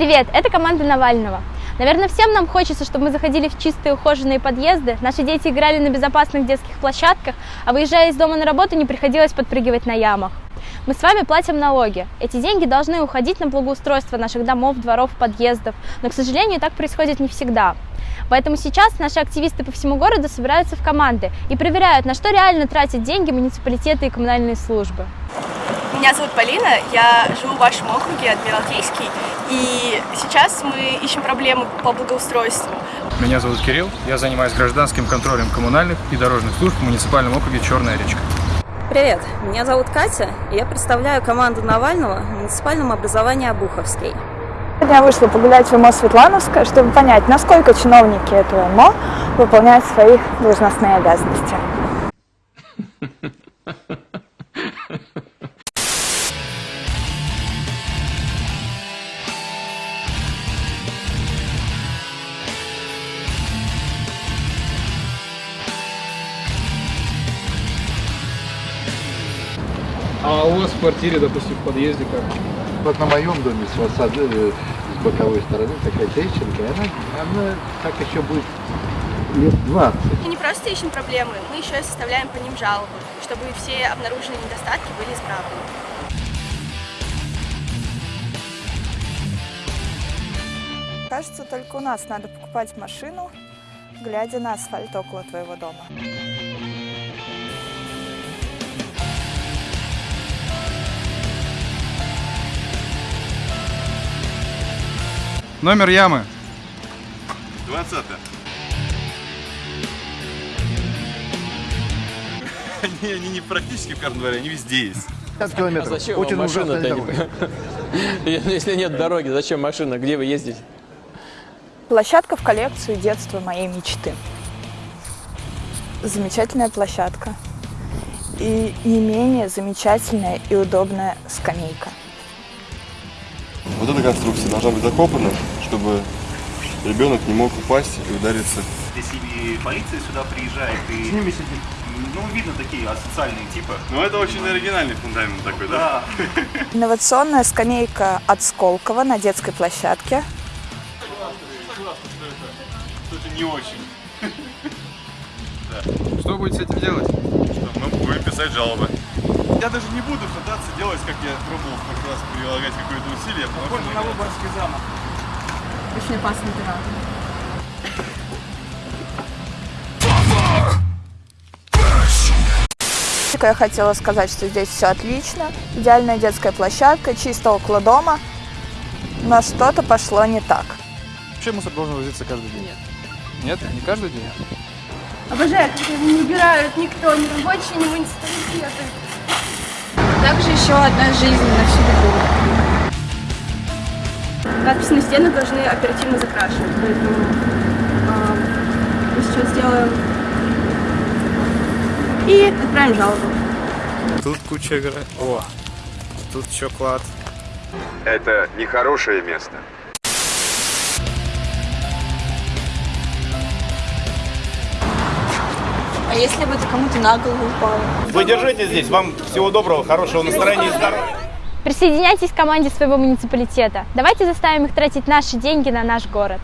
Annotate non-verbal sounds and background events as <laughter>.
Привет, это команда Навального. Наверное, всем нам хочется, чтобы мы заходили в чистые ухоженные подъезды, наши дети играли на безопасных детских площадках, а выезжая из дома на работу не приходилось подпрыгивать на ямах. Мы с вами платим налоги. Эти деньги должны уходить на благоустройство наших домов, дворов, подъездов. Но, к сожалению, так происходит не всегда. Поэтому сейчас наши активисты по всему городу собираются в команды и проверяют, на что реально тратят деньги муниципалитеты и коммунальные службы. Меня зовут Полина, я живу в вашем округе, Адмиралтейский, и сейчас мы ищем проблемы по благоустройству. Меня зовут Кирилл, я занимаюсь гражданским контролем коммунальных и дорожных служб в муниципальном округе Черная речка. Привет, меня зовут Катя, и я представляю команду Навального в муниципальном образовании Обуховский. Сегодня я вышла погулять в МО Светлановское, чтобы понять, насколько чиновники этого МО выполняют свои должностные обязанности. <laughs> А у вас в квартире, допустим, в подъезде как? Вот на моем доме с фасада, э, с боковой стороны такая трещинка, она, она так еще будет лет 20. Мы не просто ищем проблемы, мы еще и составляем по ним жалобы, чтобы все обнаруженные недостатки были исправлены. Кажется, только у нас надо покупать машину, глядя на асфальт около твоего дома. Номер ямы. 20 они, они не практически в каждом дворе, они везде есть. 50 километров. А зачем вам машина. <laughs> Если нет дороги, зачем машина? Где вы ездите? Площадка в коллекцию детства моей мечты. Замечательная площадка. И не менее замечательная и удобная скамейка. Эта конструкция должна быть закопана, чтобы ребенок не мог упасть и удариться. Если и полиция сюда приезжает, и... Ну, видно такие асоциальные типы. Ну, это очень оригинальный фундамент такой, да? Да. <laughs> Инновационная скамейка от Сколково на детской площадке. Что-то не очень. <laughs> Что будете с этим делать? Что мы будем писать жалобы. Я даже не буду пытаться делать, как я пробовал в прошлый раз прилагать какое-то усилие, потому что... мне Очень опасный пират. Я хотела сказать, что здесь все отлично. Идеальная детская площадка, чисто около дома. Но что-то пошло не так. Вообще мусор должен возиться каждый день? Нет. Нет? Не каждый день? Обожаю, когда его не убирают никто, ни рабочие, ни муниципалитеты. Еще одна жизнь на всю беду. Надписи на стенах должны оперативно закрашивать, поэтому а, мы сейчас сделаем и отправим жалобу. Тут куча игра. О, тут еще клад. Это нехорошее место. Если бы это кому-то на голову упало? Вы держите здесь, вам всего доброго, хорошего настроения и здоровья. Присоединяйтесь к команде своего муниципалитета. Давайте заставим их тратить наши деньги на наш город.